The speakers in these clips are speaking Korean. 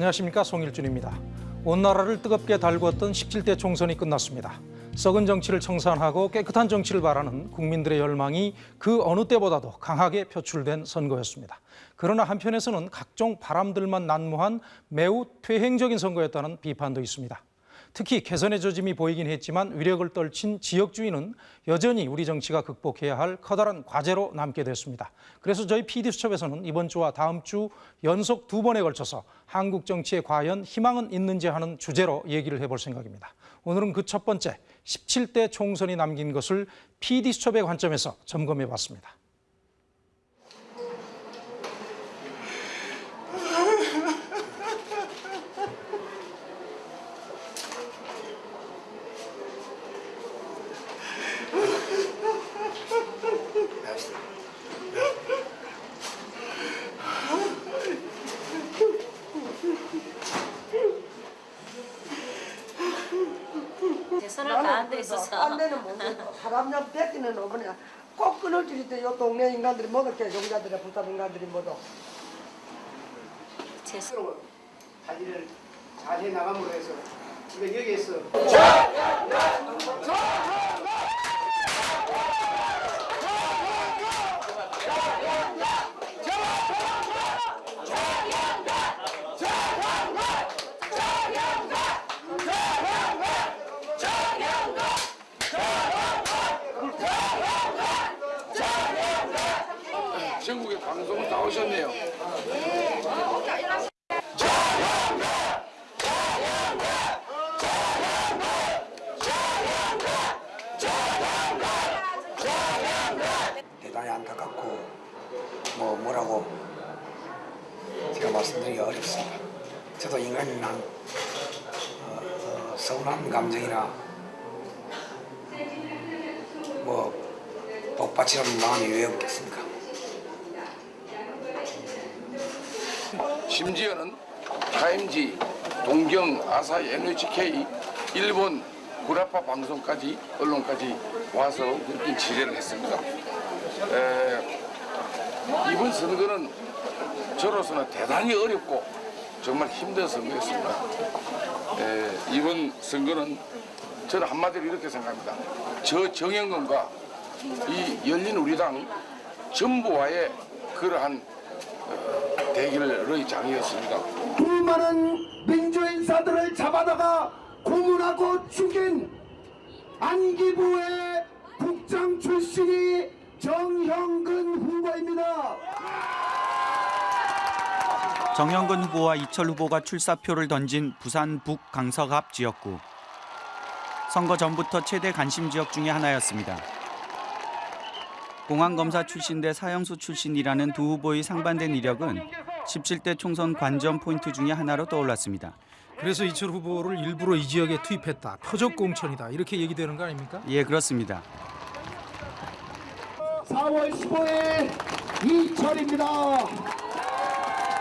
안녕하십니까 송일준입니다. 온 나라를 뜨겁게 달구었던 17대 총선이 끝났습니다. 썩은 정치를 청산하고 깨끗한 정치를 바라는 국민들의 열망이 그 어느 때보다도 강하게 표출된 선거였습니다. 그러나 한편에서는 각종 바람들만 난무한 매우 퇴행적인 선거였다는 비판도 있습니다. 특히 개선의 조짐이 보이긴 했지만 위력을 떨친 지역주의는 여전히 우리 정치가 극복해야 할 커다란 과제로 남게 됐습니다. 그래서 저희 PD수첩에서는 이번 주와 다음 주 연속 두 번에 걸쳐서 한국 정치에 과연 희망은 있는지 하는 주제로 얘기를 해볼 생각입니다. 오늘은 그 첫 번째 17대 총선이 남긴 것을 PD수첩의 관점에서 점검해 봤습니다. 손을 다한 데 있어서 딴 데는 못 먹어. 사람냥 뺏기는 어머니야. 꼭 끊을 줄이 있대. 요 동네 인간들이 모두 개종자들이 부탁 인간들이 모두. 제 손. 관리를 잘 해나감으로 해서 우리가 여기에서 전국에 방송을 다 오셨네요. 대단히 안타깝고 뭐 뭐라고 제가 말씀드리기가 어렵습니다. 저도 인간이나 어, 어, 서운한 감정이나 뭐 마음이 왜 없겠습니까? 심지어는 타임지, 동경, 아사히, NHK, 일본 구라파 방송까지 언론까지 와서 그렇게 지뢰를 했습니다. 에, 이번 선거는 저로서는 대단히 어렵고 정말 힘든 선거였습니다. 에, 이번 선거는 저는 한마디로 이렇게 생각합니다. 저 정영근과 이 열린 우리당 전부와의 그러한 어, 대결의 장이었습니다. 수많은 민주인사들을 잡아다가 고문하고 죽인 안기부의 국장 출신이 정형근 후보입니다. 정영근 후보와 이철 후보가 출사표를 던진 부산 북 강서갑 지역구. 선거 전부터 최대 관심 지역 중의 하나였습니다. 공안검사 출신 대 사형수 출신이라는 두 후보의 상반된 이력은 17대 총선 관전 포인트 중의 하나로 떠올랐습니다. 그래서 이철 후보를 일부러 이 지역에 투입했다. 표적 공천이다. 이렇게 얘기되는 거 아닙니까? 예, 그렇습니다. 4월 15일 이철입니다.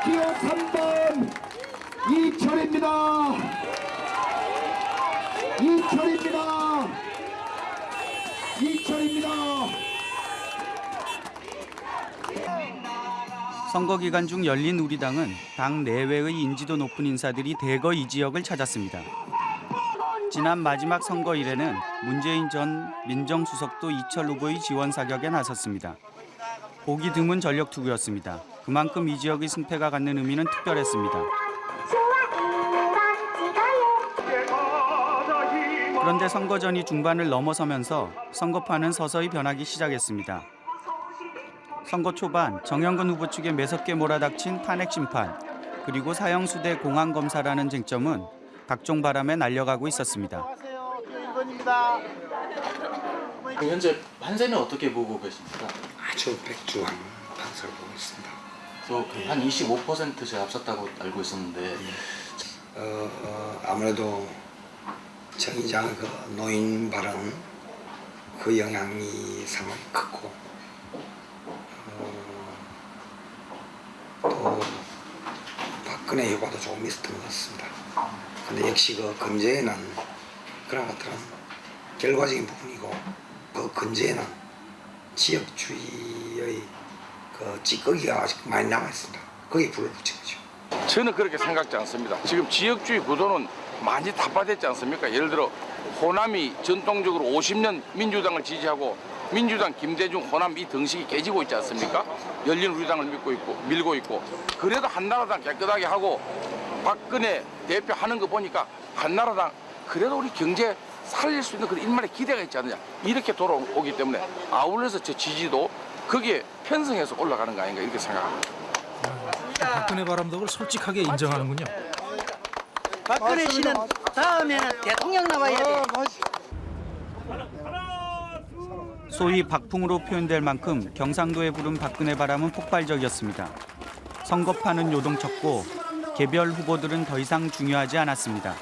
기호 3번 이철입니다. 이철입니다. 이철입니다. 선거 기간 중 열린 우리당은 당 내외의 인지도 높은 인사들이 대거 이 지역을 찾았습니다. 지난 마지막 선거 일에는 문재인 전 민정수석도 이철 후보의 지원 사격에 나섰습니다. 보기 드문 전력 투구였습니다. 그만큼 이 지역의 승패가 갖는 의미는 특별했습니다. 그런데 선거전이 중반을 넘어서면서 선거판은 서서히 변하기 시작했습니다. 선거 초반 정영근 후보 측에 매섭게 몰아닥친 탄핵 심판 그리고 사형수대 공안 검사라는 쟁점은 각종 바람에 날려가고 있었습니다. 현재 판세는 어떻게 보고 계십니까? 아주 백주한 판사를 보고 있습니다. 저한 25% 제가 앞섰다고 알고 있었는데 어, 어, 아무래도 정의장 그 노인 발언 그 영향이 상당히 컸고 어, 또 박근혜 효과도 조금 있었던 것 같습니다. 근데 역시 그 검제에는 그런 것들은 결과적인 부분이고 그 근제에는 지역주의의 그 찌꺼기가 아직 많이 남아 있습니다. 거기에 불을 붙인 거죠. 저는 그렇게 생각지 않습니다. 지금 지역주의 구도는 많이 답화됐지 않습니까? 예를 들어 호남이 전통적으로 50년 민주당을 지지하고 민주당 김대중 호남 이 등식이 깨지고 있지 않습니까? 열린 우리당을 믿고 있고 밀고 있고 그래도 한나라당 깨끗하게 하고 박근혜 대표 하는 거 보니까 한나라당 그래도 우리 경제 살릴 수 있는 그런 일말의 기대가 있지 않느냐 이렇게 돌아오기 때문에 아울러서 제 지지도 거기에 편성해서 올라가는 거 아닌가 이렇게 생각합니다. 박근혜 바람덕을 솔직하게 인정하는군요. 박근혜 씨는 다음에는 대통령 나와야 돼. 소위 박풍으로 표현될 만큼 경상도에 부른 박근혜 바람은 폭발적이었습니다. 선거판은 요동쳤고 개별 후보들은 더 이상 중요하지 않았습니다.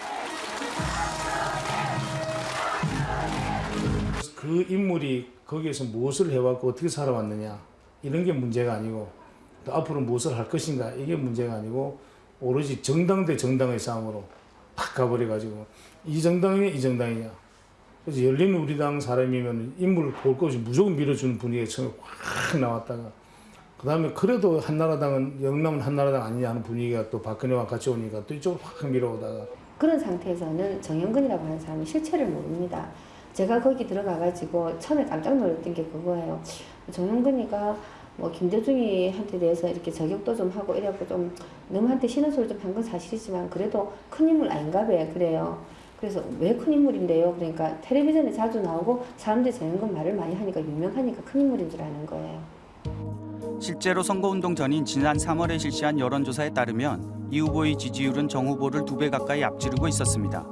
그 인물이 거기에서 무엇을 해왔고 어떻게 살아왔느냐 이런 게 문제가 아니고 또 앞으로 무엇을 할 것인가 이게 문제가 아니고 오로지 정당 대 정당의 싸움으로 탁 가버려 가지고 이 정당이냐 이 정당이냐 그래서 열린 우리당 사람이면 인물을 볼 것이 무조건 밀어주는 분위기가 처음에 확 나왔다가 그 다음에 그래도 한나라당은 영남은 한나라당 아니냐 하는 분위기가 또 박근혜와 같이 오니까 또 이쪽으로 확 밀어오다가 그런 상태에서는 정영근이라고 하는 사람이 실체를 모릅니다. 제가 거기 들어가가지고 처음에 깜짝 놀랐던 게 그거예요. 정영근이가 뭐 김대중이한테 대해서 이렇게 저격도 좀 하고 이래갖고 좀 너무한테 싫은 소리 좀 한 건 사실이지만 그래도 큰 인물 아닌가 봐요. 그래요. 그래서 왜 큰 인물인데요? 그러니까 텔레비전에 자주 나오고 사람들이 정영근 말을 많이 하니까 유명하니까 큰 인물인 줄 아는 거예요. 실제로 선거운동 전인 지난 3월에 실시한 여론조사에 따르면 이 후보의 지지율은 정 후보를 두 배 가까이 앞지르고 있었습니다.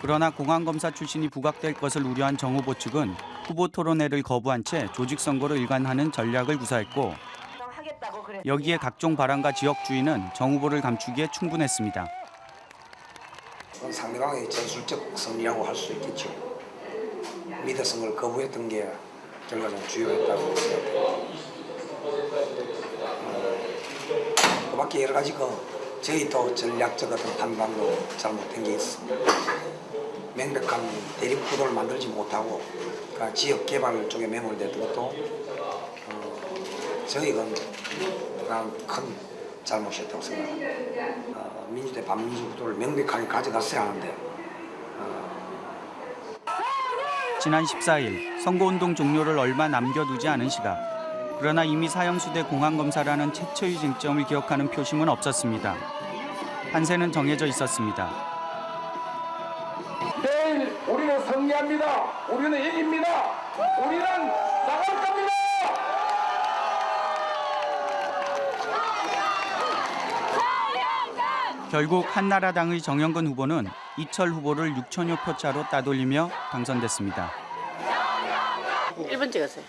그러나 공안검사 출신이 부각될 것을 우려한 정 후보 측은 후보 토론회를 거부한 채 조직 선거로 일관하는 전략을 구사했고 여기에 각종 발언과 지역 주의는 정 후보를 감추기에 충분했습니다. 그건 상대방의 전술적 승리라고 할 수 있겠죠. 걸 거부했던 게 결과적으로 주요했다고 생각합니다. 그 밖에 여러 가지 그 저희 또 전략적 어떤 판단도 잘못된 게 있습니다. 명백한 대립 구도를 만들지 못하고 그 지역 개발 쪽에 매몰됐던 것도 어, 저희가 그런 큰 잘못이었다고 생각합니다. 어, 민주대 반민주 구도를 명백하게 가져갔어야 하는데 지난 14일 선거운동 종료를 얼마 남겨두지 않은 시각. 그러나 이미 사형수대 공안검사라는 최초의 쟁점을 기억하는 표심은 없었습니다. 판세는 정해져 있었습니다. 내일 우리는 승리합니다. 우리는 이깁니다. 우리는 나갈 겁니다. 결국 한나라당의 정영근 후보는 이철 후보를 6천여 표 차로 따돌리며 당선됐습니다. 1번 찍었어요.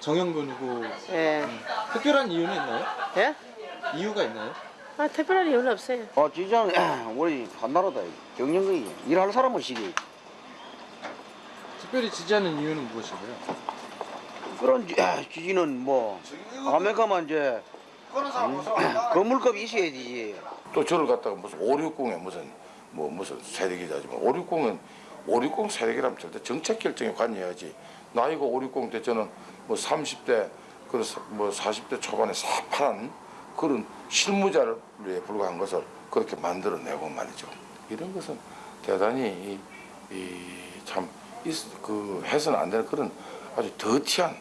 정영근 후보 예. 특별한 이유는 있나요? 예? 이유가 있나요? 아, 특별한 이유는 없어요. 아, 진짜는 우리 한나라다. 경영이 일할 사람은 시기. 특별히 지지하는 이유는 무엇인가요? 그런 지- 지지는 뭐 아메리카만 이제 음, 건물값 있어야 되지. 또 저를 갖다가 무슨 560에 무슨 뭐 무슨 세대기자지만 560은 560 세대기라면 절대 정책 결정에 관여해야지 나이가 560때 저는 뭐 30대 그뭐 40대 초반에 사파란 그런 실무자에 불과한 것을 그렇게 만들어내고 말이죠. 이런 것은 대단히 이참 해서는 안 되는 그런 아주 더티한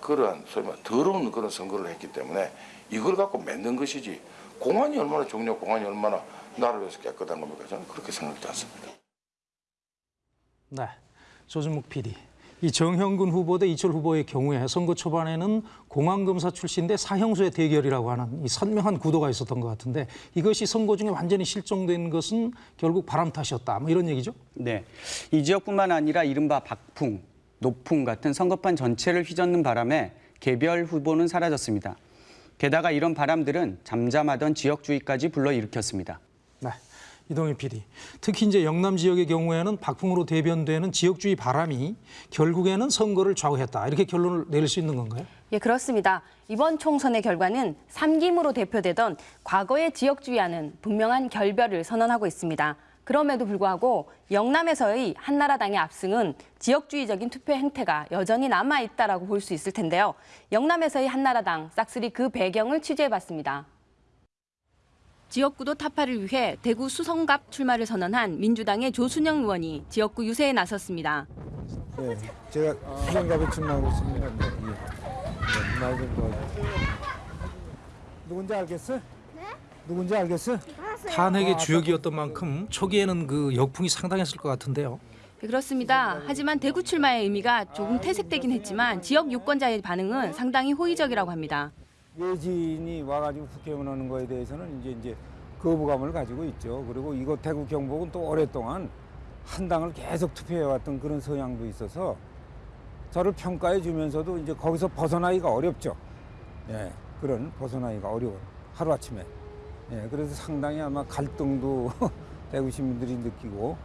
그러한 소위 말 더러운 그런 선거를 했기 때문에 이걸 갖고 맺는 것이지 공안이 얼마나 중요하고 공안이 얼마나 나를 위해서 깨끗한 겁니까? 저는 그렇게 생각하지 않습니다. 네, 조준묵 PD. 이 정형근 후보 대 이철 후보의 경우에 선거 초반에는 공안검사 출신대 사형수의 대결이라고 하는 이 선명한 구도가 있었던 것 같은데 이것이 선거 중에 완전히 실종된 것은 결국 바람 탓이었다. 뭐 이런 얘기죠? 네, 이 지역뿐만 아니라 이른바 박풍, 노풍 같은 선거판 전체를 휘젓는 바람에 개별 후보는 사라졌습니다. 게다가 이런 바람들은 잠잠하던 지역주의까지 불러일으켰습니다. 네. 이동희 PD. 특히 이제 영남 지역의 경우에는 박풍으로 대변되는 지역주의 바람이 결국에는 선거를 좌우했다. 이렇게 결론을 내릴 수 있는 건가요? 예, 그렇습니다. 이번 총선의 결과는 삼김으로 대표되던 과거의 지역주의와는 분명한 결별을 선언하고 있습니다. 그럼에도 불구하고 영남에서의 한나라당의 압승은 지역주의적인 투표 행태가 여전히 남아있다라고 볼수 있을 텐데요. 영남에서의 한나라당 싹쓸이 그 배경을 취재해봤습니다. 지역구도 타파를 위해 대구 수성갑 출마를 선언한 민주당의 조순영 의원이 지역구 유세에 나섰습니다. 네, 제가 수성갑에 출마하고 있습니다. 네, 예. 네. 누군지 알겠어? 네? 누군지 알겠어? 탄핵의 주역이었던 만큼 초기에는 그 역풍이 상당했을 것 같은데요. 네, 그렇습니다. 하지만 대구 출마의 의미가 조금 퇴색되긴 했지만 지역 유권자의 반응은 상당히 호의적이라고 합니다. 외지인이 와가지고 국회의원 하는 거에 대해서는 이제 이제 거부감을 가지고 있죠. 그리고 이곳 대구 경북은 또 오랫동안 한 당을 계속 투표해왔던 그런 성향도 있어서 저를 평가해 주면서도 이제 거기서 벗어나기가 어렵죠. 예, 그런 벗어나기가 어려워 하루 아침에. 예, 그래서 상당히 아마 갈등도 대구 시민들이 느끼고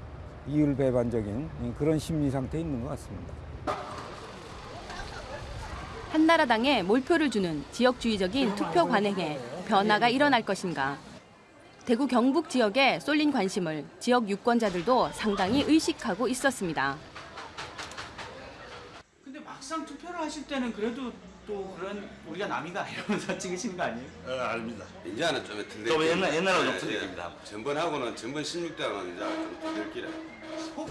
이율배반적인 그런 심리 상태에 있는 것 같습니다. 한나라당에 몰표를 주는 지역주의적인 투표 관행에 변화가 일어날 것인가. 대구 경북 지역에 쏠린 관심을 지역 유권자들도 상당히 의식하고 있었습니다. 근데 막상 투표를 하실 때는 그래도 또 그런 우리가 남이다 이러면서 찍으시는 거 아니에요? 어, 아닙니다. 이제는 좀 틀릴 좀 옛날- 옛날하고 좀 예, 틀립니다. 예. 전번하고는 전번 16대는 이제 좀 길에.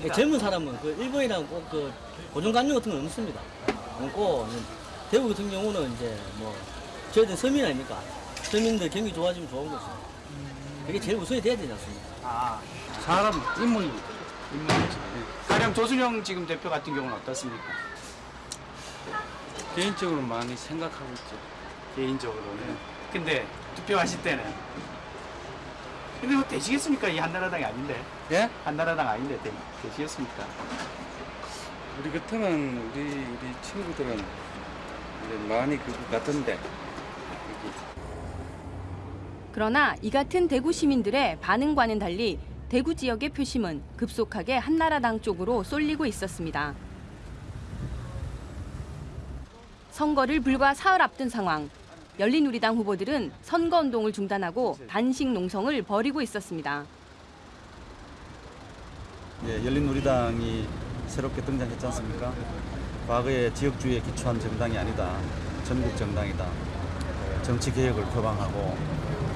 그 젊은 사람은 그 일본이랑 꼭그 고정관념 같은 건 없습니다. 없고 대구 같은 경우는 이제 뭐 저희들 서민 아닙니까? 서민들 경기 좋아지면 좋은 거죠. 그게 제일 우선이 돼야 되지 않습니까? 아 사람 인물 인물이죠. 가령 조순영 지금 대표 같은 경우는 어떻습니까? 개인적으로 많이 생각하고 있죠. 개인적으로는. 근데 투표하실 때는 근데 뭐 되시겠습니까? 이 한나라당이 아닌데. 예? 한나라당 아닌데 되, 되시겠습니까? 우리 같으면 우리 우리 친구들은 많이 그거 같은데 그러나 이 같은 대구 시민들의 반응과는 달리 대구 지역의 표심은 급속하게 한나라당 쪽으로 쏠리고 있었습니다. 선거를 불과 사흘 앞둔 상황. 열린우리당 후보들은 선거운동을 중단하고 단식 농성을 벌이고 있었습니다. 예, 열린우리당이 새롭게 등장했지 않습니까? 과거의 지역주의에 기초한 정당이 아니다. 전국 정당이다. 정치 개혁을 표방하고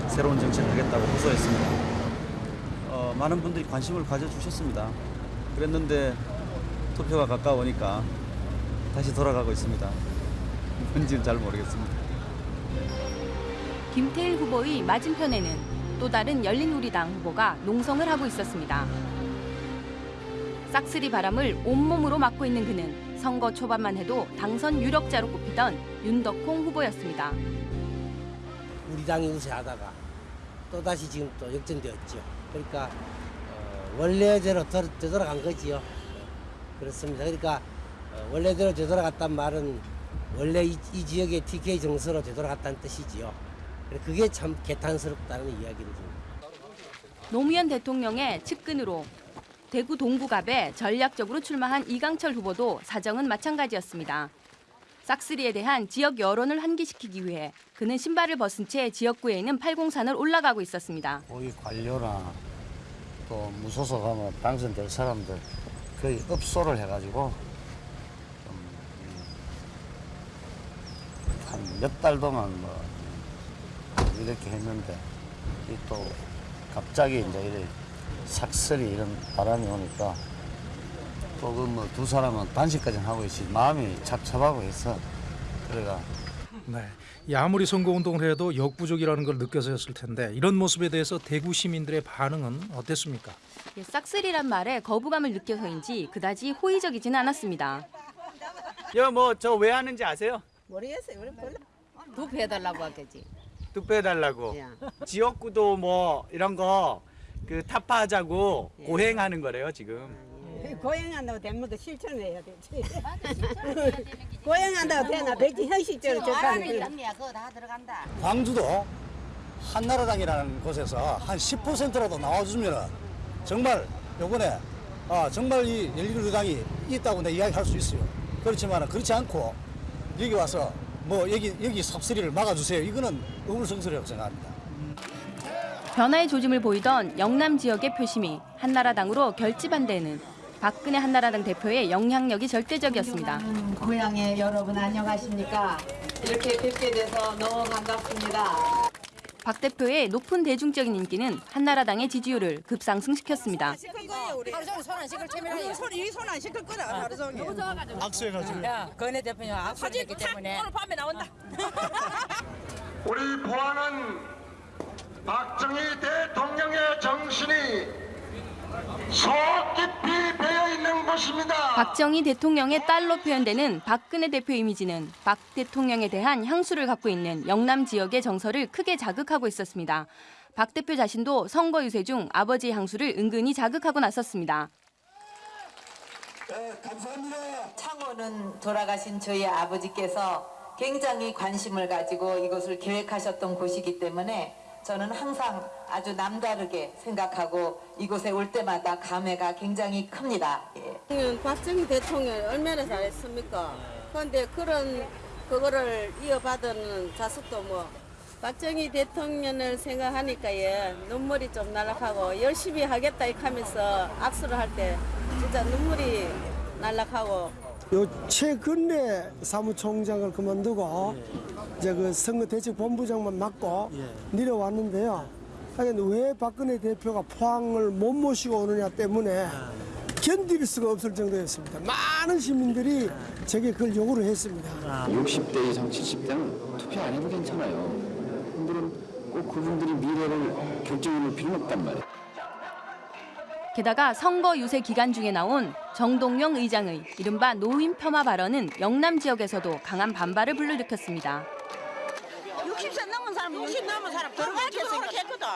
새로운 정치를 하겠다고 호소했습니다. 어, 많은 분들이 관심을 가져주셨습니다. 그랬는데 투표가 가까우니까 다시 돌아가고 있습니다. 뭔지는 잘 모르겠습니다. 김태일 후보의 맞은편에는 또 다른 열린우리당 후보가 농성을 하고 있었습니다. 싹쓸이 바람을 온몸으로 맞고 있는 그는 선거 초반만 해도 당선 유력자로 꼽히던 윤덕홍 후보였습니다. 우리 당이 우세하다가 또다시 지금 또 역전되었죠. 그러니까 어, 원래대로 되, 되돌아간 거지요. 그렇습니다. 그러니까 어, 원래대로 되돌아갔단 말은 원래 이, 이 지역의 TK 정서로 되돌아갔다는 뜻이지요. 그게 참 개탄스럽다는 이야기를 좀. 노무현 대통령의 측근으로 대구 동구갑에 전략적으로 출마한 이강철 후보도 사정은 마찬가지였습니다. 싹쓸이에 대한 지역 여론을 환기시키기 위해 그는 신발을 벗은 채 지역구에 있는 팔공산을 올라가고 있었습니다. 거기 관료나 또 무소속 하면 당선될 사람들 거의 업소를 해가지고 한 몇 달 동안 뭐 이렇게 했는데 이또 갑자기 이제 이래 삭설이 이런 바람이 오니까 또그 뭐 두 사람은 단식까지 하고 있지 마음이 착잡하고 해서 그래가 네. 이 아무리 선거운동을 해도 역부족이라는 걸 느껴서 였을 텐데 이런 모습에 대해서 대구 시민들의 반응은 어땠습니까? 예, 싹쓸이란 말에 거부감을 느껴서인지 그다지 호의적이지는 않았습니다. 여뭐 저 왜 하는지 아세요? 모르겠어요. 우리 몰라. 투표해달라고 하겠지. 투표해달라고. 지역구도 뭐 이런 거 그 타파하자고 고행하는 거래요 지금. 고행한다고 되면 그 실천해야 되지. 고행한다고 되나 백지 현실적으로 좋다는 남이야 그거 다 들어간다. 광주도 한나라당이라는 곳에서 한 10%라도 나와주면 정말 요번에 아, 정말 이 열린우리당이 있다고 내 이야기할 수 있어요. 그렇지만 그렇지 않고 여기 와서 뭐 여기 여기 삽쓸이를 막아주세요. 이거는 의문성스럽다고 생각합니다. 변화의 조짐을 보이던 영남 지역의 표심이 한나라당으로 결집한 데는 박근혜 한나라당 대표의 영향력이 절대적이었습니다. 고향의 여러분 안녕하십니까? 이렇게 뵙게 돼서 너무 반갑습니다. 박 대표의 높은 대중적인 인기는 한나라당의 지지율을 급상승시켰습니다. 하루 종일 손안 씻을 체면이야. 손안 씻을 거라 하루 종일. 악수해가지고. 야, 건혜 대표님 악수를 했기 때문에. 오늘 밤에 나온다. 우리 보안은 박정희 대통령의 정신이 속 깊이 배어 있는 곳입니다. 박정희 대통령의 딸로 표현되는 박근혜 대표 이미지는 박 대통령에 대한 향수를 갖고 있는 영남 지역의 정서를 크게 자극하고 있었습니다. 박 대표 자신도 선거 유세 중 아버지의 향수를 은근히 자극하고 나섰습니다. 창원은 돌아가신 저희 아버지께서 굉장히 관심을 가지고 이것을 계획하셨던 곳이기 때문에 저는 항상 아주 남다르게 생각하고 이곳에 올 때마다 감회가 굉장히 큽니다. 예. 박정희 대통령 얼마나 잘했습니까? 그런데 그런 그거를 이어받은 자식도 뭐 박정희 대통령을 생각하니까 예, 눈물이 좀 날락하고 열심히 하겠다 이렇게 하면서 악수를 할 때 진짜 눈물이 날락하고 요 최근에 사무총장을 그만두고 이제 그 선거대책본부장만 맡고 내려왔는데요. 하여간 왜 박근혜 대표가 포항을 못 모시고 오느냐 때문에 견딜 수가 없을 정도였습니다. 많은 시민들이 제게 그걸 요구를 했습니다. 60대 이상 70대는 투표 안 해도 괜찮아요. 그분들은 꼭 그분들이 미래를 결정해 놓을 필요는 없단 말이에요. 게다가 선거 유세 기간 중에 나온 정동영 의장의 이른바 노인 폄하 발언은 영남 지역에서도 강한 반발을 불러일으켰습니다. 60세 넘은 사람, 60 넘은 사람 들어갈게 생각했거든.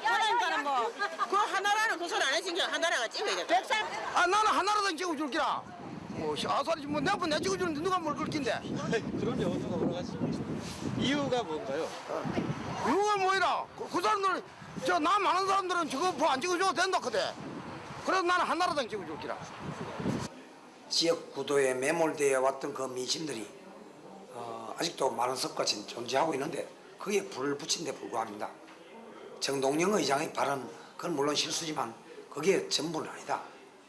그러니까 뭐그 하나라는 그 소리 안 했으니까 하나라가 찍어야 돼. 아 나는 하나라도 찍어줄 기라. 뭐 아사리 뭐내번내 찍어주는데 누가 뭘 그렇긴데? 그런 여부가 물어가지고 이유가 뭔가요? 이유가 뭐이라? 그, 그 사람들 저나 많은 사람들은 저거 뭐안 찍어줘도 된다 그대. 그래서 나는 한나라당 찍어줄기라. 지역 구도에 매몰되어 왔던 그 민심들이 어, 아직도 많은 섭같이 존재하고 있는데 그게 불을 붙인 데 불구합니다. 정동영 의장의 발언 그건 물론 실수지만 그게 전부는 아니다.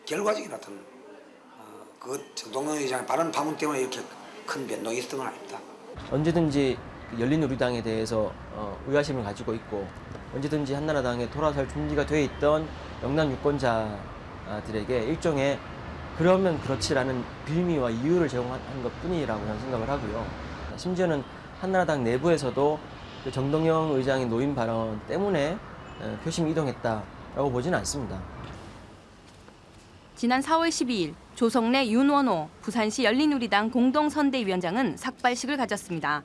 결과적인 어떤 어, 그 정동영 의장의 발언 파문 때문에 이렇게 큰 변동이 있었던 건 아닙니다. 언제든지 열린우리당에 대해서 어, 의아심을 가지고 있고 언제든지 한나라당에 돌아설 준비가 돼 있던 영남 유권자들에게 일종의 그러면 그렇지라는 빌미와 이유를 제공한 것 뿐이라고 저는 생각을 하고요. 심지어는 한나라당 내부에서도 그 정동영 의장의 노인 발언 때문에 어, 표심이 이동했다라고 보지는 않습니다. 지난 4월 12일 조성래 윤원호 부산시 열린우리당 공동선대위원장은 삭발식을 가졌습니다.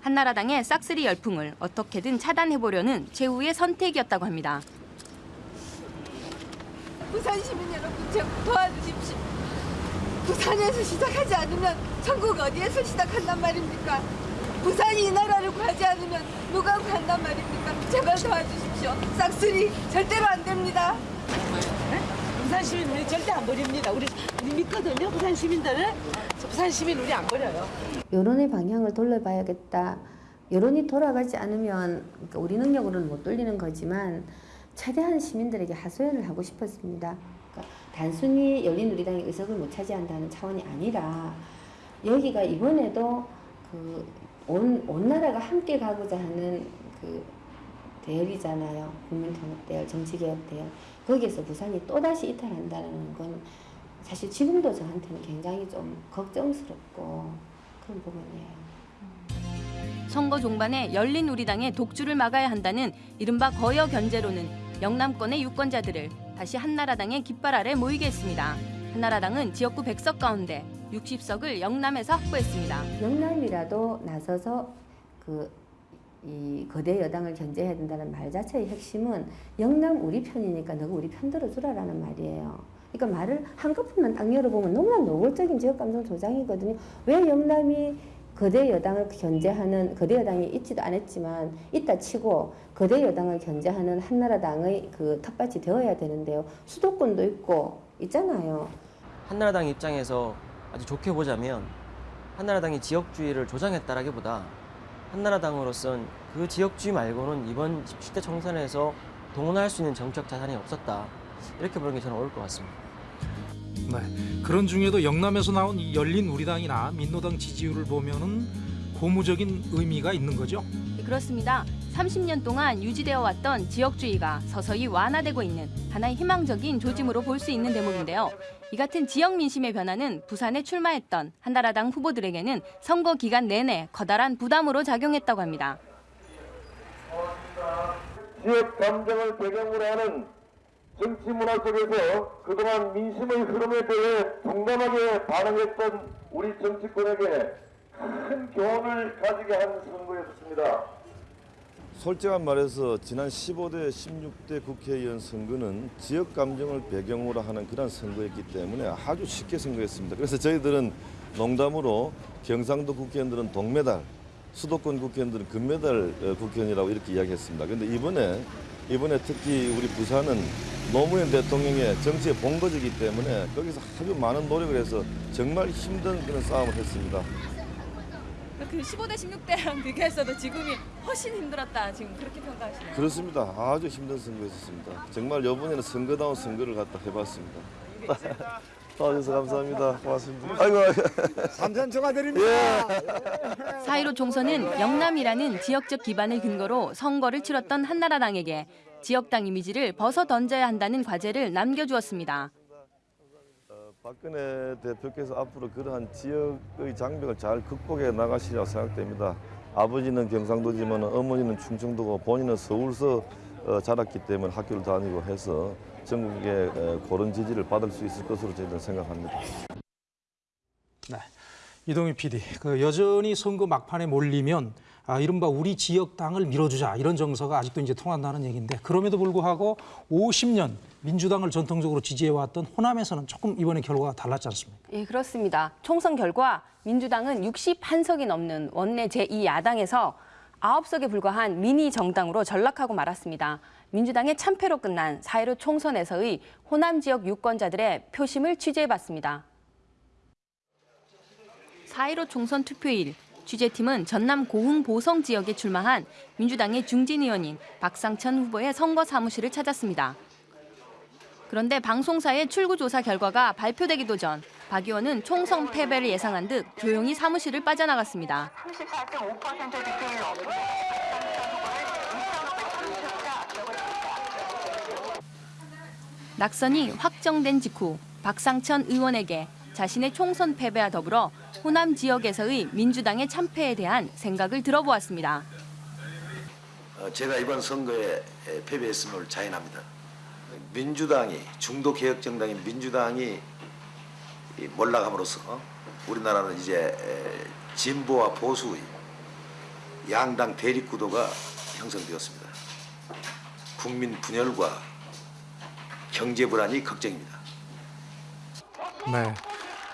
한나라당의 싹쓸이 열풍을 어떻게든 차단해보려는 최후의 선택이었다고 합니다. 부산 시민 여러분 좀 도와주십시오. 부산에서 시작하지 않으면 전국 어디에서 시작한단 말입니까? 부산이 이 나라를 구하지 않으면 누가 구한단 말입니까? 제발 도와주십시오. 싹쓸이 절대로 안 됩니다. 부산 시민 우리 절대 안 버립니다. 우리, 우리 믿거든요. 부산 시민들을. 부산 시민 우리 안 버려요. 여론의 방향을 돌려봐야겠다. 여론이 돌아가지 않으면 그러니까 우리 능력으로는 못 돌리는 거지만 최대한 시민들에게 하소연을 하고 싶었습니다. 그러니까 단순히 열린우리당이 의석을 못 차지한다는 차원이 아니라 여기가 이번에도 그 온, 온 나라가 함께 가고자 하는 그 대열이잖아요. 국민통합 대열, 정치개혁 대열. 거기에서 부산이 또다시 이탈한다는 건 사실 지금도 저한테는 굉장히 좀 걱정스럽고 그런 부분이에요. 선거 종반에 열린우리당의 독주를 막아야 한다는 이른바 거여 견제로는 영남권의 유권자들을 다시 한나라당의 깃발 아래 모이게 했습니다. 한나라당은 지역구 100석 가운데 60석을 영남에서 확보했습니다. 영남이라도 나서서 그 이 거대 여당을 견제해야 된다는 말 자체의 핵심은 영남 우리 편이니까 너가 우리 편 들어주라라는 말이에요. 그러니까 말을 한꺼번만 딱 열어보면 너무나 노골적인 지역 감정 조장이거든요. 왜 영남이 거대 여당을 견제하는 거대 여당이 있지도 않았지만 있다 치고 거대 여당을 견제하는 한나라당의 그 텃밭이 되어야 되는데요. 수도권도 있고 있잖아요. 한나라당 입장에서 아주 좋게 보자면 한나라당이 지역주의를 조장했다라기보다 한나라당으로선 그 지역주의 말고는 이번 17대 총선에서 동원할 수 있는 정책 자산이 없었다. 이렇게 보는 게 저는 옳을 것 같습니다. 네, 그런 중에도 영남에서 나온 이 열린 우리당이나 민노당 지지율을 보면은 고무적인 의미가 있는 거죠. 그렇습니다. 30년 동안 유지되어 왔던 지역주의가 서서히 완화되고 있는 하나의 희망적인 조짐으로 볼 수 있는 대목인데요. 이 같은 지역 민심의 변화는 부산에 출마했던 한나라당 후보들에게는 선거 기간 내내 커다란 부담으로 작용했다고 합니다. 지역 감정을 배경으로 하는 정치 문화 속에서 그동안 민심의 흐름에 대해 동감하게 반응했던 우리 정치권에게 큰 교훈을 가지게 한 선거였습니다. 솔직한 말해서 지난 15대, 16대 국회의원 선거는 지역 감정을 배경으로 하는 그런 선거였기 때문에 아주 쉽게 선거했습니다. 그래서 저희들은 농담으로 경상도 국회의원들은 동메달, 수도권 국회의원들은 금메달 어, 국회의원이라고 이렇게 이야기했습니다. 그런데 이번에 이번에 특히 우리 부산은 노무현 대통령의 정치의 본거지이기 때문에 거기서 아주 많은 노력을 해서 정말 힘든 그런 싸움을 했습니다. 그 15대 16대랑 비교했어도 지금이 훨씬 힘들었다 지금 그렇게 평가하시나요? 그렇습니다. 아주 힘든 선거였습니다. 정말 이번에는 선거다운 선거를 갖다 해봤습니다. 도와주셔서 감사합니다. 고맙습니다. 아이고, 삼천 초과드립니다. 사1로 총선은 영남이라는 지역적 기반을 근거로 선거를 치렀던 한나라당에게 지역당 이미지를 벗어 던져야 한다는 과제를 남겨주었습니다. 박근혜 대표께서 앞으로 그러한 지역의 장벽을 잘 극복해 나가시리라고 생각됩니다. 아버지는 경상도지만 어머니는 충청도고 본인은 서울서 어, 자랐기 때문에 학교를 다니고 해서 전국에 어, 그런 지지를 받을 수 있을 것으로 저희는 생각합니다. 네. 이동희 PD, 그 여전히 선거 막판에 몰리면 아, 이른바 우리 지역 당을 밀어주자 이런 정서가 아직도 이제 통한다는 얘기인데 그럼에도 불구하고 50년 민주당을 전통적으로 지지해왔던 호남에서는 조금 이번에 결과가 달랐지 않습니까? 예, 그렇습니다. 총선 결과 민주당은 61석이 넘는 원내 제2야당에서 9석에 불과한 미니 정당으로 전락하고 말았습니다. 민주당의 참패로 끝난 4.15 총선에서의 호남 지역 유권자들의 표심을 취재해봤습니다. 4.15 총선 투표일, 취재팀은 전남 고흥 보성 지역에 출마한 민주당의 중진 의원인 박상천 후보의 선거 사무실을 찾았습니다. 그런데 방송사의 출구조사 결과가 발표되기도 전 박 의원은 총선 패배를 예상한 듯 조용히 사무실을 빠져나갔습니다. 34.5% 득표율 넘은 낙선이 확정된 직후 박상천 의원에게 자신의 총선 패배와 더불어 호남 지역에서의 민주당의 참패에 대한 생각을 들어보았습니다. 어, 제가 이번 선거에 에, 패배했음을 자인합니다. 민주당이 중도 개혁 정당인 민주당이 이 몰락함으로써 우리나라는 이제 에, 진보와 보수의 양당 대립 구도가 형성되었습니다. 국민 분열과 경제 불안이 걱정입니다. 네.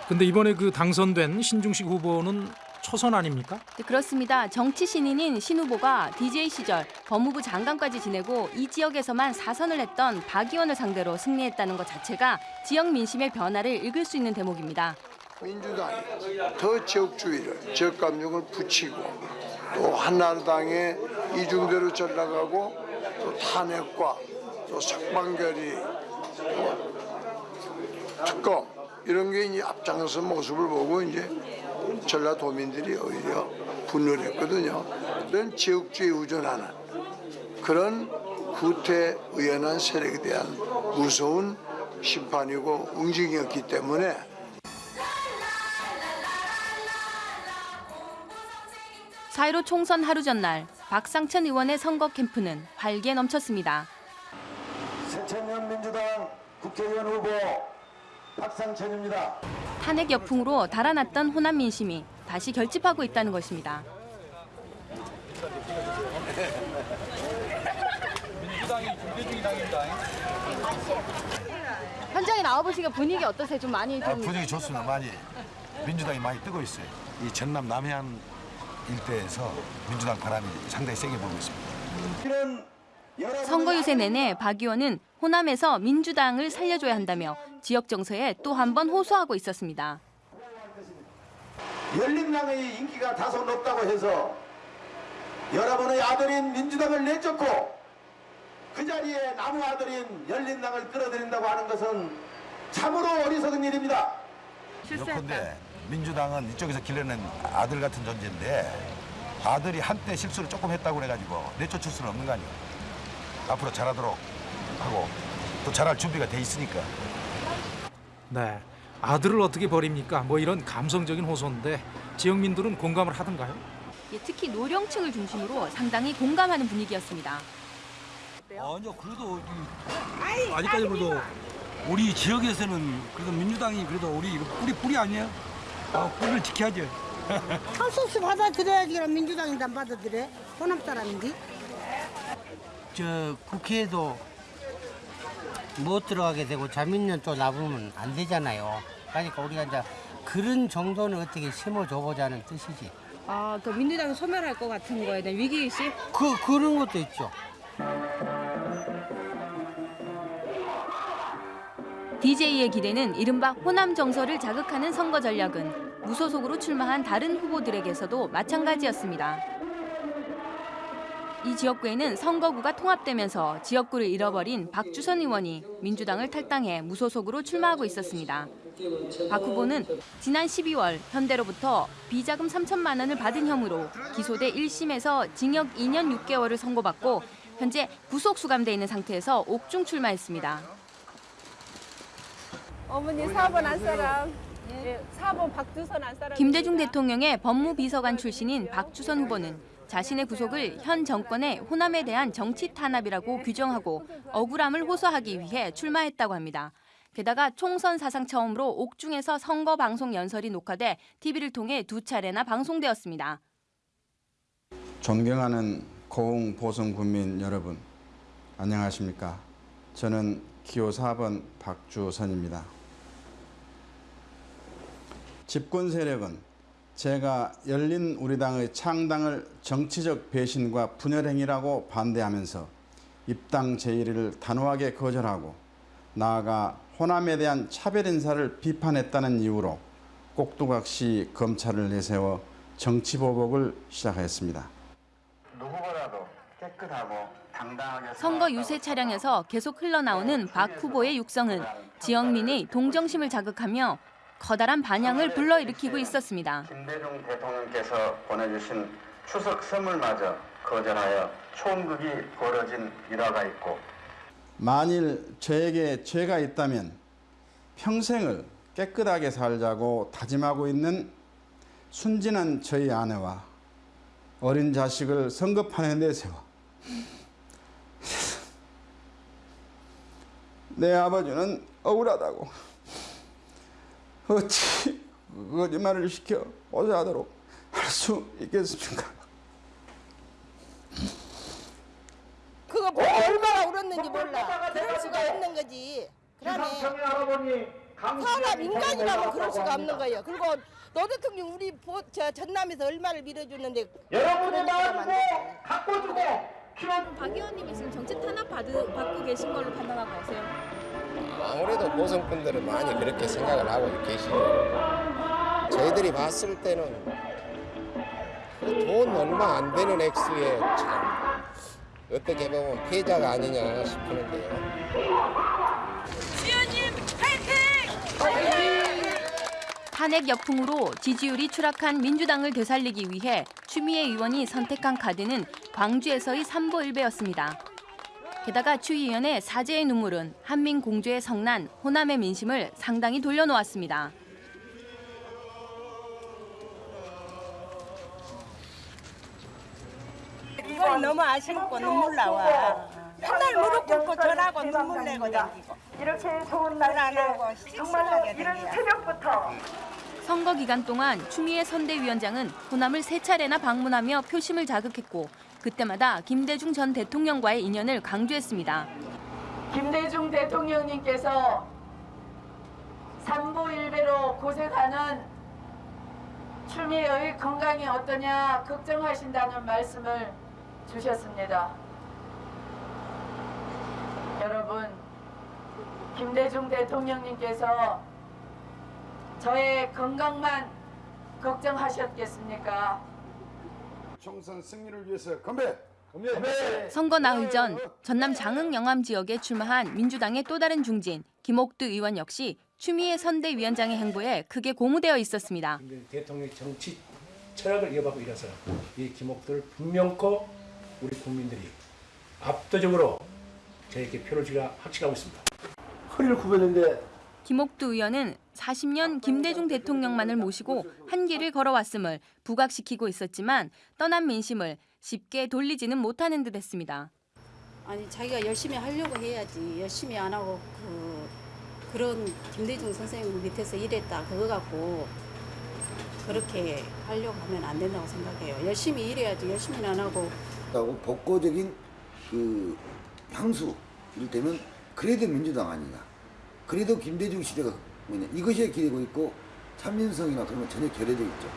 근데 이번에 그 당선된 신중식 후보는 초선 아닙니까? 네, 그렇습니다. 정치 신인인 신 후보가 DJ 시절 법무부 장관까지 지내고 이 지역에서만 사선을 했던 박 의원을 상대로 승리했다는 것 자체가 지역 민심의 변화를 읽을 수 있는 대목입니다. 민주당이 더 지역주의를 지역 감정을 붙이고 또 한나라당의 이중대로 전락하고 또 탄핵과 또 석방결의 또 특검 이런 게 이제 앞장서 모습을 보고 이제 전라도민들이 오히려 분노를 했거든요. 이런 지역주의 우전하는 그런 후퇴의연한 세력에 대한 무서운 심판이고 응징이었기 때문에 4.15 총선 하루 전날 박상천 의원의 선거 캠프는 활기에 넘쳤습니다. 새천년 민주당 국회의원 후보 박상천입니다. 탄핵 역풍으로 달아났던 호남 민심이 다시 결집하고 있다는 것입니다. 현장에 나와보시니까 분위기 어떠세요? 좀 많이 아, 좀 분위기 좋습니다. 많이 민주당이 많이 뜨고 있어요. 이 전남 남해안 일대에서 민주당 바람이 상당히 세게 불고 있습니다. 선거 유세 내내 박 의원은 호남에서 민주당을 살려줘야 한다며 지역 정서에 또 한 번 호소하고 있었습니다. 열린당의 인기가 다소 높다고 해서 여러분의 아들인 민주당을 내쫓고 그 자리에 나무 아들인 열린당을 끌어들인다고 하는 것은 참으로 어리석은 일입니다. 예컨대 민주당은 이쪽에서 길러낸 아들 같은 존재인데 아들이 한때 실수를 조금 했다고 그래가지고 내쫓을 수는 없는 거 아니에요. 앞으로 잘하도록 하고 또 잘할 준비가 돼 있으니까. 네. 아들을 어떻게 버립니까? 뭐 이런 감성적인 호소인데 지역민들은 공감을 하던가요? 예, 특히 노령층을 중심으로 상당히 공감하는 분위기였습니다. 아니요 그래도 이- 아직까지 그래도 우리 지역에서는 그래도 민주당이 그래도 우리 뿌리 뿌리 아니에요? 아, 뿌리를 지켜야죠. 할수 없이 받아들여야지 그럼 민주당인데 안 받아들여? 호남 사람인데? 저 국회에도 못 들어가게 되고 자민련 또 나부면 안 되잖아요. 그러니까 우리가 이제 그런 정도는 어떻게 심어줘 보자는 뜻이지. 아, 그 민주당이 소멸할 것 같은 거에 대한 위기의식? 그, 그런 것도 있죠. DJ의 기대는 이른바 호남 정서를 자극하는 선거 전략은 무소속으로 출마한 다른 후보들에게서도 마찬가지였습니다. 이 지역구에는 선거구가 통합되면서 지역구를 잃어버린 박주선 의원이 민주당을 탈당해 무소속으로 출마하고 있었습니다. 박 후보는 지난 12월 현대로부터 비자금 3천만 원을 받은 혐의로 기소돼 1심에서 징역 2년 6개월을 선고받고 현재 구속 수감돼 있는 상태에서 옥중 출마했습니다. 어머니 4번 한 사람. 예, 4번 박주선. 김대중 대통령의 법무비서관 출신인 박주선 후보는 자신의 구속을 현 정권의 호남에 대한 정치 탄압이라고 규정하고 억울함을 호소하기 위해 출마했다고 합니다. 게다가 총선 사상 처음으로 옥중에서 선거 방송 연설이 녹화돼 TV를 통해 두 차례나 방송되었습니다. 존경하는 고흥 보성 군민 여러분, 안녕하십니까? 저는 기호 4번 박주선입니다. 집권 세력은 제가 열린 우리당의 창당을 정치적 배신과 분열행위라고 반대하면서 입당 제의를 단호하게 거절하고 나아가 호남에 대한 차별 인사를 비판했다는 이유로 꼭두각시 검찰을 내세워 정치보복을 시작하였습니다. 누구보다도 깨끗하고 당당하게 선거 유세 차량에서 계속 흘러나오는 박 후보의 육성은 지역민의 동정심을 자극하며 커다란 반향을 불러일으키고 있었습니다. 김대중 대통령께서 보내주신 추석 선물마저 거절하여 총극이 벌어진 일화가 있고 만일 저에게 죄가 있다면 평생을 깨끗하게 살자고 다짐하고 있는 순진한 저희 아내와 어린 자식을 선거판에 내세워 내 아버지는 억울하다고 어찌 거짓말을 시켜 오자하도록 할 수 있겠습니까? 그거 보고 얼마나 울었는지 몰라. 그럴 수가 없는 거지. 그러네. 사람 인간이라면 그럴 수가 없는 거예요. 그리고 노 대통령 우리 보, 저 전남에서 얼마를 밀어주는데 여러분이 나와주고 갖고 주고 박 의원님이 지금 정치 탄압 받으, 받고 계신 걸로 판단하고 계세요? 아무래도 보성분들은 많이 그렇게 생각을 하고 계시죠. 저희들이 봤을 때는 돈 얼마 안 되는 액수에 참 어떻게 보면 피해자가 아니냐 싶은데요. 주연님 파이팅! 탄핵 역풍으로 지지율이 추락한 민주당을 되살리기 위해 추미애 의원이 선택한 카드는 광주에서의 삼보일배였습니다. 게다가 추 의원의 사죄의 눈물은 한민 공주의 성난 호남의 민심을 상당히 돌려놓았습니다. 그거 너무 아쉽고 눈물 나와. 맨날 무릎 꿇고 절하고 눈물 내고 다니고. 이렇게 좋은 날안 하고 정말 이런 새벽부터 선거 기간 동안 추미애 선대위원장은 호남을 세 차례나 방문하며 표심을 자극했고 그때마다 김대중 전 대통령과의 인연을 강조했습니다. 김대중 대통령님께서 삼보일배로 고생하는 추미애의 건강이 어떠냐 걱정하신다는 말씀을 주셨습니다. 여러분, 김대중 대통령님께서 저의 건강만 걱정하셨겠습니까? 총선 승리를 위해서 건배! 건배! 선거 나흘 전 전남 장흥 영암 지역에 출마한 민주당의 또 다른 중진 김옥두 의원 역시 추미애 선대위원장의 행보에 크게 고무되어 있었습니다. 대통령 정치 철학을 이어받고 이래서 이 기목들을 분명코 우리 국민들이 압도적으로 저에게 표를 주가 확신하고 있습니다. 허리를 굽혔는데 김옥두 의원은 40년 김대중 대통령만을 모시고 한 길을 걸어왔음을 부각시키고 있었지만 떠난 민심을 쉽게 돌리지는 못하는 듯했습니다. 아니 자기가 열심히 하려고 해야지. 열심히 안 하고 그 그런 김대중 선생님 밑에서 일했다. 그거 갖고 그렇게 하려고 하면 안 된다고 생각해요. 열심히 일해야지. 열심히는 안 하고. 하고 복고적인 그 향수 이를테면 그래도 민주당 아니냐. 그래도 김대중 시대가 뭐냐 이것이 기대고 있고 참민성이나 그런 건 전혀 결여되어 있죠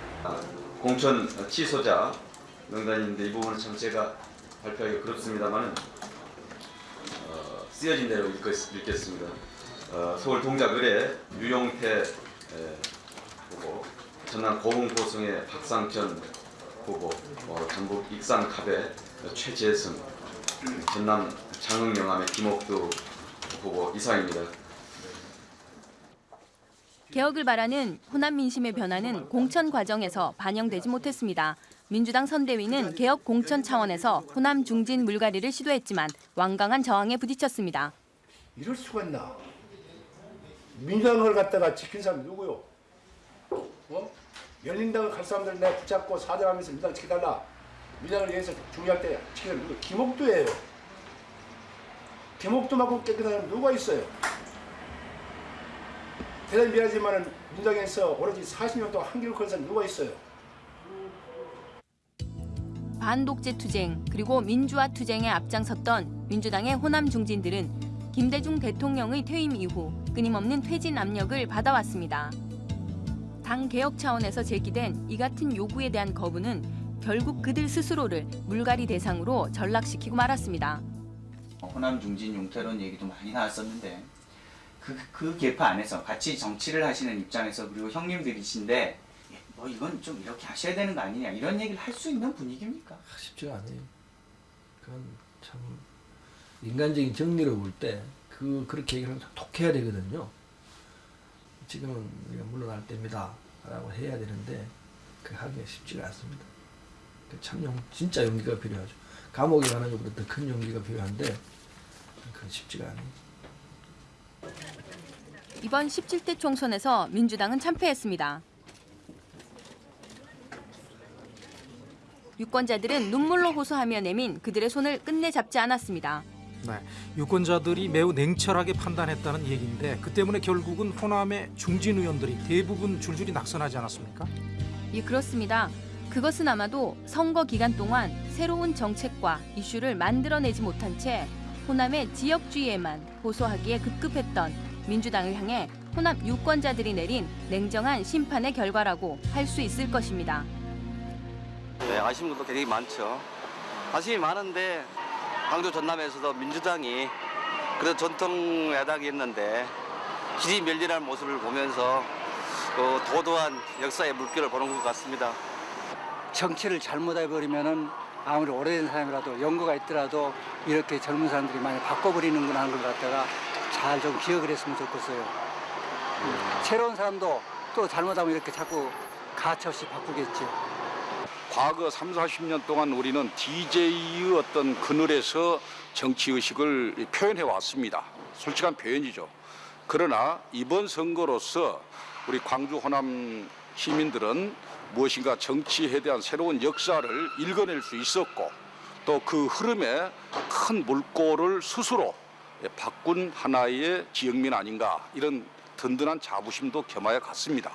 공천 취소자 명단인데 이 부분은 참 제가 발표하기 그렇습니다만은 어, 쓰여진 대로 읽겠, 읽겠 습니다. 어, 서울 동작 의뢰 유용태 에, 후보, 전남 고흥 고성의 박상현 후보, 어, 전북 익산 갑의 최재승, 전남 장흥 영암의 김옥두 후보 이상입니다. 개혁을 바라는 호남 민심의 변화는 공천 과정에서 반영되지 못했습니다. 민주당 선대위는 개혁 공천 차원에서 호남 중진 물갈이를 시도했지만 완강한 저항에 부딪혔습니다. 이럴 수가 있나? 민주당을 갖다가 지킨 사람이 누구요? 어? 열린당을 갈 사람들 내가 붙잡고 사정하면서 민주당 지켜달라. 민주당을 위해서 중요할 때 지키는 누구? 김옥두예요. 김옥두만큼 깨끗한 사람 누가 있어요? 대단히 미안하지만 민주당에서 오로지 40년 동안 한길을 건 사람 누가 있어요? 반독재 투쟁 그리고 민주화 투쟁에 앞장섰던 민주당의 호남 중진들은 김대중 대통령의 퇴임 이후 끊임없는 퇴진 압력을 받아왔습니다. 당 개혁 차원에서 제기된 이 같은 요구에 대한 거부는 결국 그들 스스로를 물갈이 대상으로 전락시키고 말았습니다. 호남 중진 용태론 얘기도 많이 나왔었는데 그, 그 계파 안에서 같이 정치를 하시는 입장에서 그리고 형님들이신데 예, 뭐 이건 좀 이렇게 하셔야 되는 거 아니냐 이런 얘기를 할 수 있는 분위기입니까? 쉽지가 않아요. 그건 참 인간적인 정리로 볼 때 그 그렇게 얘기를 하면 독해야 되거든요. 지금은 우리가 물러날 때입니다. 라고 해야 되는데 그 하기가 쉽지가 않습니다. 그참 용, 진짜 용기가 필요하죠. 감옥에 가는 것보다 더 큰 용기가 필요한데 그건 쉽지가 않아요. 이번 17대 총선에서 민주당은 참패했습니다. 유권자들은 눈물로 호소하며 내민 그들의 손을 끝내 잡지 않았습니다. 네, 유권자들이 매우 냉철하게 판단했다는 얘기인데 그 때문에 결국은 호남의 중진 의원들이 대부분 줄줄이 낙선하지 않았습니까? 예, 그렇습니다. 그것은 아마도 선거 기간 동안 새로운 정책과 이슈를 만들어내지 못한 채 호남의 지역주의에만 호소하기에 급급했던 민주당을 향해 호남 유권자들이 내린 냉정한 심판의 결과라고 할 수 있을 것입니다. 네, 아쉬운 것도 되게 많죠. 아쉬움이 많은데 광주 전남에서도 민주당이 그래도 전통 야당이었는데 길이 멸리하는 모습을 보면서 그 도도한 역사의 물결을 보는 것 같습니다. 정치를 잘못해버리면은 아무리 오래된 사람이라도 연구가 있더라도 이렇게 젊은 사람들이 많이 바꿔버리는구나 하는 걸 갖다가 잘 좀 기억을 했으면 좋겠어요. 음, 새로운 사람도 또 잘못하면 이렇게 자꾸 가차없이 바꾸겠죠. 과거 3, 40년 동안 우리는 DJ의 어떤 그늘에서 정치의식을 표현해 왔습니다. 솔직한 표현이죠. 그러나 이번 선거로서 우리 광주 호남 시민들은 무엇인가 정치에 대한 새로운 역사를 읽어낼 수 있었고 또 그 흐름에 큰 물꼬를 스스로 바꾼 하나의 지역민 아닌가 이런 든든한 자부심도 겸하여 갔습니다.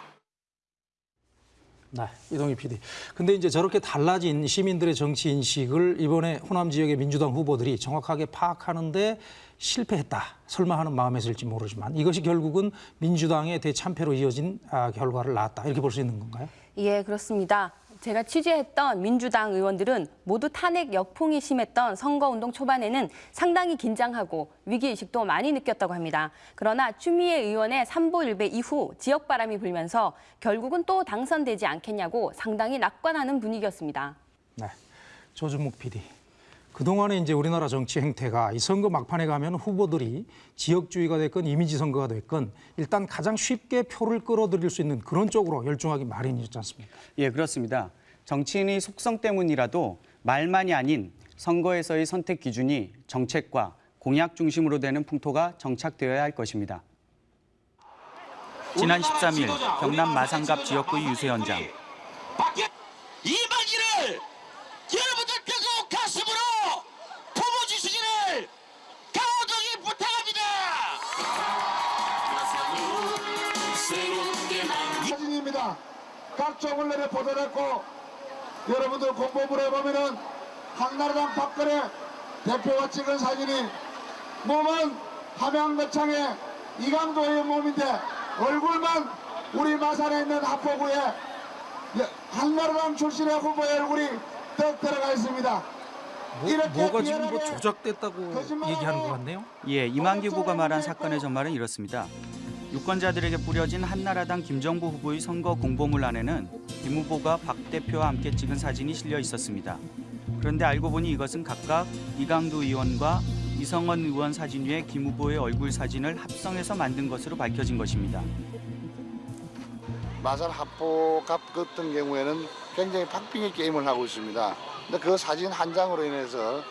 네, 이동희 PD. 근데 이제 저렇게 달라진 시민들의 정치 인식을 이번에 호남 지역의 민주당 후보들이 정확하게 파악하는데 실패했다. 설마 하는 마음에서일지 모르지만 이것이 결국은 민주당의 대참패로 이어진 아, 결과를 낳았다. 이렇게 볼 수 있는 건가요? 예, 그렇습니다. 제가 취재했던 민주당 의원들은 모두 탄핵 역풍이 심했던 선거운동 초반에는 상당히 긴장하고 위기의식도 많이 느꼈다고 합니다. 그러나 추미애 의원의 삼보일배 이후 지역 바람이 불면서 결국은 또 당선되지 않겠냐고 상당히 낙관하는 분위기였습니다. 네, 조준목 PD. 그동안에 이제 우리나라 정치 행태가 이 선거 막판에 가면 후보들이 지역주의가 됐건 이미지 선거가 됐건 일단 가장 쉽게 표를 끌어들일 수 있는 그런 쪽으로 열중하기 마련이지 않습니까? 예, 그렇습니다. 정치인의 속성 때문이라도 말만이 아닌 선거에서의 선택 기준이 정책과 공약 중심으로 되는 풍토가 정착되어야 할 것입니다. 지난 13일 경남 마산갑 지역구의 유세 현장. 이만희를 여러분들 사진입니다. 각종 언론에 보도됐고 여러분들 공보물에 보면은 한나라당 박근혜 대표가 찍은 사진이 몸은 함양거창의 이강도의 몸인데 얼굴만 우리 마산에 있는 하포구에 한나라당 출신의 후보의 얼굴이 떡 들어가 있습니다. 뭐, 뭐가 지금 뭐 조작됐다고 얘기하는 것 같네요. 예, 이만기 후보가 말한 사건의 전말은 이렇습니다. 유권자들에게 뿌려진 한나라당 김정부 후보의 선거 공보물 안에는 김 후보가 박 대표와 함께 찍은 사진이 실려 있었습니다. 그런데 알고 보니 이것은 각각 이강두 의원과 이성원 의원 사진 위에 김 후보의 얼굴 사진을 합성해서 만든 것으로 밝혀진 것입니다. 마산 합포갑 같은 경우에는 굉장히 박빙의 게임을 하고 있습니다. 근데 그 사진 한 장으로 인해서 에,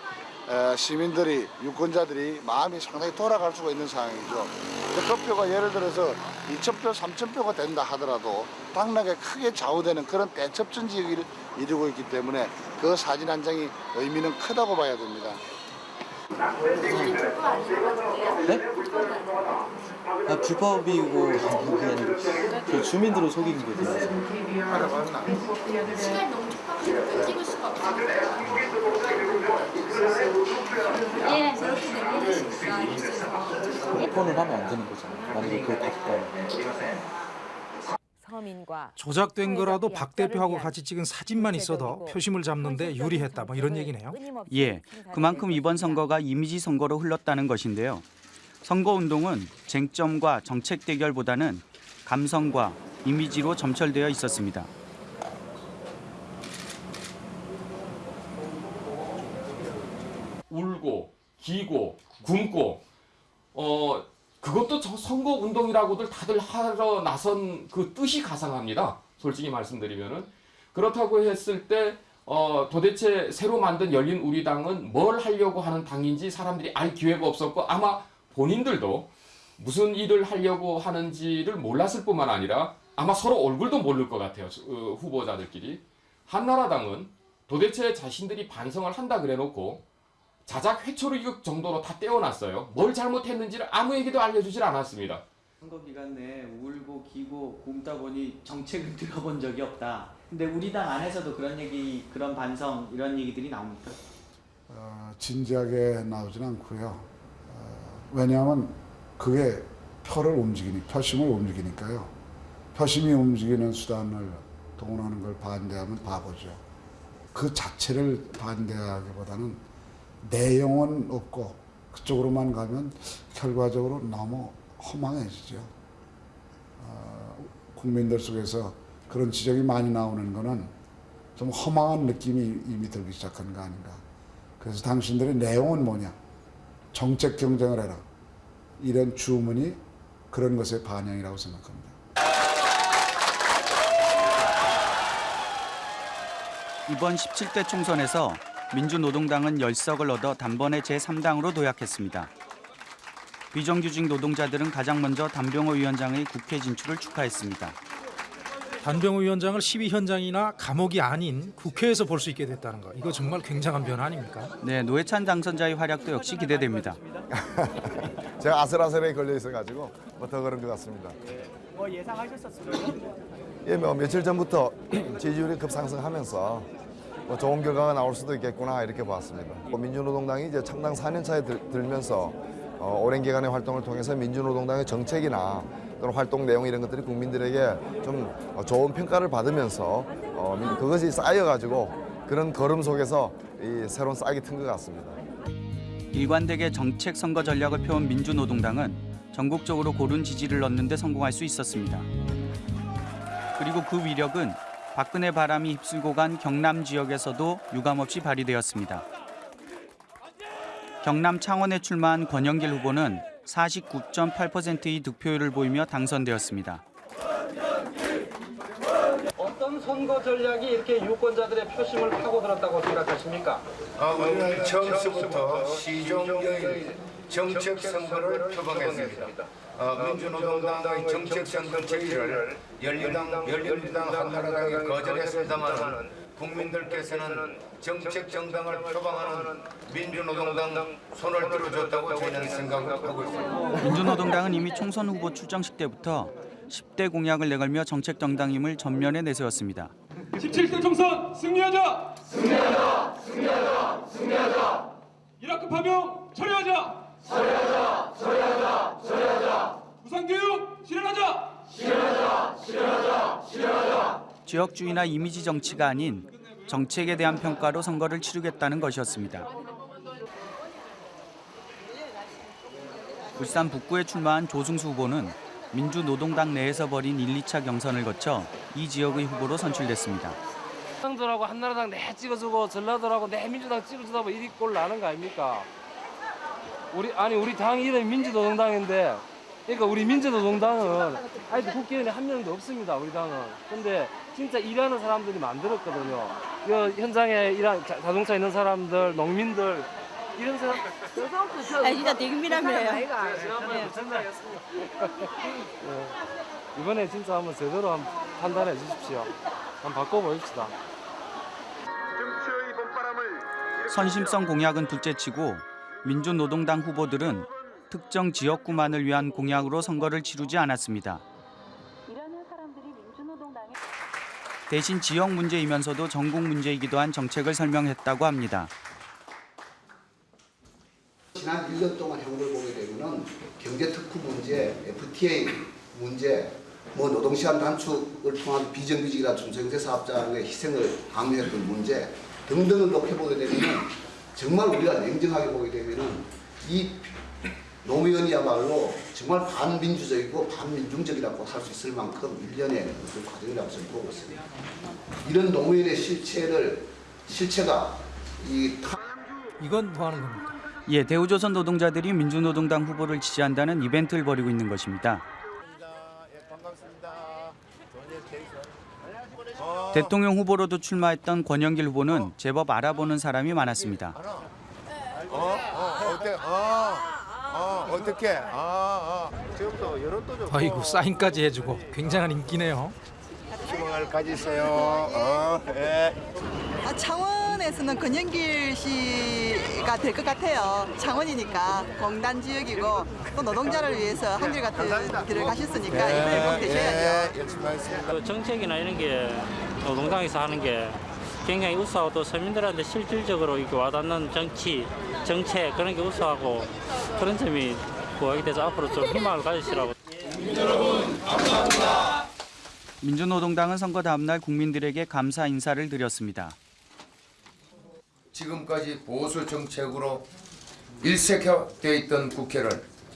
시민들이 유권자들이 마음이 상당히 돌아갈 수가 있는 상황이죠. 근데 그 표가 예를 들어서 2,000표, 3,000표가 된다 하더라도 당락에 크게 좌우되는 그런 대첩전 지역을 이루고 있기 때문에 그 사진 한 장이 의미는 크다고 봐야 됩니다. 네? 아, 불법이고 그게 아니고 그 주민들을 속이는 거죠. 시간이 너무 촉박하니까 찍을 수가 없어요. 폰을 하면 안 되는 거잖아요. 만약에 그걸 봤다면. 서민과 조작된 거라도 박 대표하고 같이 찍은 사진만 있어도 표심을 잡는데 유리했다. 뭐 이런 얘기네요. 예, 그만큼 이번 선거가 이미지 선거로 흘렀다는 것인데요. 선거 운동은 쟁점과 정책 대결보다는 감성과 이미지로 점철되어 있었습니다. 울고 기고 굶고 어 그것도 저 선거 운동이라고들 다들 하러 나선 그 뜻이 가상합니다. 솔직히 말씀드리면은 그렇다고 했을 때 어, 도대체 새로 만든 열린 우리당은 뭘 하려고 하는 당인지 사람들이 알 기회가 없었고 아마 본인들도 무슨 일을 하려고 하는지를 몰랐을 뿐만 아니라 아마 서로 얼굴도 모를 것 같아요. 어, 후보자들끼리. 한나라당은 도대체 자신들이 반성을 한다 그래놓고 자작 회초리 정도로 다 떼어놨어요. 뭘 잘못했는지를 아무에게도 알려주질 않았습니다. 선거 기간 내에 울고 기고 굶다 보니 정책을 들어본 적이 없다. 근데 우리 당 안에서도 그런 얘기, 그런 반성 이런 얘기들이 나옵니까? 어, 진지하게 나오진 않고요. 어, 왜냐하면 그게 표를 움직이니 표심을 움직이니까요. 표심이 움직이는 수단을 동원하는 걸 반대하면 바보죠. 그 자체를 반대하기보다는 내용은 없고 그쪽으로만 가면 결과적으로 너무 허망해지죠. 어, 국민들 속에서 그런 지적이 많이 나오는 거는 좀 허망한 느낌이 이미 들기 시작한 거 아닌가. 그래서 당신들의 내용은 뭐냐? 정책 경쟁을 해라. 이런 주문이 그런 것의 반영이라고 생각합니다. 이번 17대 총선에서 민주노동당은 열석을 얻어 단번에 제3당으로 도약했습니다. 비정규직 노동자들은 가장 먼저 단병호 위원장의 국회 진출을 축하했습니다. 단병호 위원장을 시위 현장이나 감옥이 아닌 국회에서 볼 수 있게 됐다는 거. 이거 정말 굉장한 변화 아닙니까? 네, 노회찬 당선자의 활약도 역시 기대됩니다. 제가 아슬아슬하게 걸려 있어가지고 뭐더 그런 것 같습니다. 뭐 예상하셨었어요? 예, 뭐 며칠 전부터 지지율이 급상승하면서 뭐 좋은 결과가 나올 수도 있겠구나 이렇게 봤습니다. 뭐 민주노동당이 이제 창당 4년 차에 들, 들면서 어, 오랜 기간의 활동을 통해서 민주노동당의 정책이나 또는 활동 내용 이런 것들이 국민들에게 좀 어, 좋은 평가를 받으면서 어, 민- 그것이 쌓여가지고 그런 걸음 속에서 이 새로운 싹이 튼 것 같습니다. 일관되게 정책 선거 전략을 펴온 민주노동당은 전국적으로 고른 지지를 얻는 데 성공할 수 있었습니다. 그리고 그 위력은 박근혜 바람이 휩쓸고 간 경남 지역에서도 유감없이 발휘되었습니다. 경남 창원에 출마한 권영길 후보는 49.8%의 득표율을 보이며 당선되었습니다. 선거 전략이 이렇게 유권자들의 표심을 파고들었다고 생각하십니까? 아, 우리는 처음부터 시종여일 정책 선거를 표방했습니다. 어, 민주노동당의 정책 선거 제의를 열린당, 열린당 한나라당이 거절했습니다만 국민들께서는 정책 정당을 표방하는 민주노동당 손을 들어줬다고 저희는 생각을 하고 있습니다. 민주노동당은 이미 총선 후보 출정식 때부터 10대 공약을 내걸며 정책 정당임을 전면에 내세웠습니다. 17대 총선 승리하자! 승리하자! 승리하자! 승리하자! 이라크 파병 처리하자! 처리하자! 처리하자! 처리하자! 무상교육 실현하자! 실현하자! 실현하자! 실현하자! 지역주의나 이미지 정치가 아닌 정책에 대한 평가로 선거를 치르겠다는 것이었습니다. 울산 북구에 출마한 조승수 후보는 민주노동당 내에서 벌인 1, 2차 경선을 거쳐 이 지역의 후보로 선출됐습니다. 한나라당들하고 한나라당 내 찍어주고 전라도라고 내 민주당 찍어주다 보면 이리 꼴 나는 거 아닙니까? 우리 아니 우리 당 이름이 민주노동당인데 그러니까 우리 민주노동당은 아직도 국회의원이 한 명도 없습니다 우리 당은 근데 진짜 일하는 사람들이 만들었거든요 이 현장에 일한 자- 자동차 있는 사람들 농민들 이런 사람 아, 진짜 되게 미남이에요. 지난번에. 이번에 진짜 한번 제대로 한번 판단해 주십시오 한번 바꿔보십시다 선심성 공약은 둘째치고 민주노동당 후보들은 특정 지역구만을 위한 공약으로 선거를 치르지 않았습니다. 대신 지역 문제이면서도 전국 문제이기도 한 정책을 설명했다고 합니다. 지난 1년 동안 해온 걸 보게 되면은 경제 특구 문제, FTA 문제, 뭐 노동시간 단축을 통한 비정규직이나 중소형제 사업자의 희생을 강요했던 문제 등등을 높여보게 되면은 정말 우리가 냉정하게 보게 되면은 이 노무현이야말로 정말 반민주적이고 반민중적이라고 할 수 있을 만큼 일련의 그 과정이라고 저는 보고 있습니다. 이런 노무현의 실체를 실체가 이 이건 뭐 하는 겁니까? 예, 대우조선 노동자들이 민주노동당 후보를 지지한다는 이벤트를 벌이고 있는 것입니다. 대통령 후보로도 출마했던 권영길 후보는 제법 알아보는 사람이 많았습니다. 어? 어? 어때? 어? 어? 어떻게? 어? 어? 여론도 좋고 아이고 사인까지 해주고 굉장한 인기네요. 희망을 가지세요. 어? 예. 아, 창원에서는 권영길 씨가 될 것 같아요. 창원이니까 공단 지역이고 또 노동자를 위해서 한결같은 길을 가셨으니까 이번에 꼭 되셔야죠. 예, 하겠습니다. 그 정책이나 이런 게 노동당에서 하는 게 굉장히 우수하고 또 서민들한테 실질적으로 이렇게 와닿는 정치, 정책 그런 게 우수하고 그런 점이 부각이 돼서 앞으로 좀 희망을 가지시라고. 민주노동당은 선거 다음 날 국민들에게 감사 인사를 드렸습니다. 지금까지 보수 정책으로 일색화되어 있던 국회를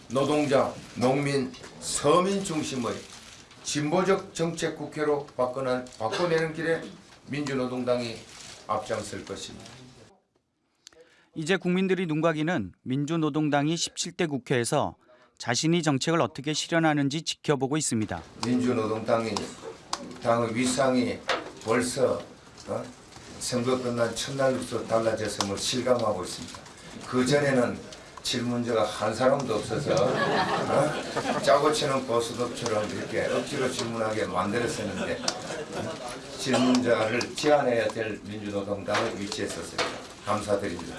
노동자, 농민, 서민 중심의 진보적 정책 국회로 바꿔나, 바꿔내는 길에 민주노동당이 앞장설 것입니다. 이제 국민들이 눈 가기는 민주노동당이 17대 국회에서 자신이 정책을 어떻게 실현하는지 지켜보고 있습니다. 민주노동당이 당의 위상이 벌써 어? 선거 끝난 첫날부터 달라졌음을 실감하고 있습니다. 그 전에는 질문자가 한 사람도 없어서 어? 짜고 치는 보수도처럼 이렇게 억지로 질문하게 만들었었는데 어? 질문자를 제한해야 될 민주노동당의 위치에 섰습니다. 감사드립니다.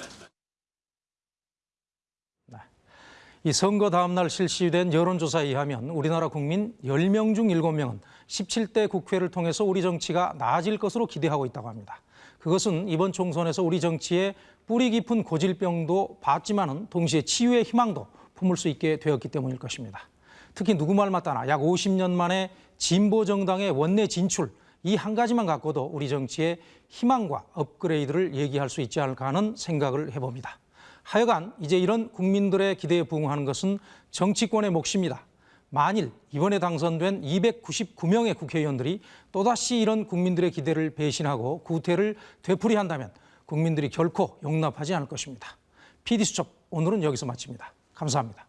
이 선거 다음 날 실시된 여론조사에 의하면 우리나라 국민 10명 중 7명은 17대 국회를 통해서 우리 정치가 나아질 것으로 기대하고 있다고 합니다. 그것은 이번 총선에서 우리 정치에 뿌리 깊은 고질병도 봤지만은 동시에 치유의 희망도 품을 수 있게 되었기 때문일 것입니다. 특히 누구 말 맞다나 약 50년 만에 진보 정당의 원내 진출 이 한 가지만 갖고도 우리 정치의 희망과 업그레이드를 얘기할 수 있지 않을까 하는 생각을 해봅니다. 하여간 이제 이런 국민들의 기대에 부응하는 것은 정치권의 몫입니다. 만일 이번에 당선된 299명의 국회의원들이 또다시 이런 국민들의 기대를 배신하고 구태를 되풀이한다면 국민들이 결코 용납하지 않을 것입니다. PD수첩 오늘은 여기서 마칩니다. 감사합니다.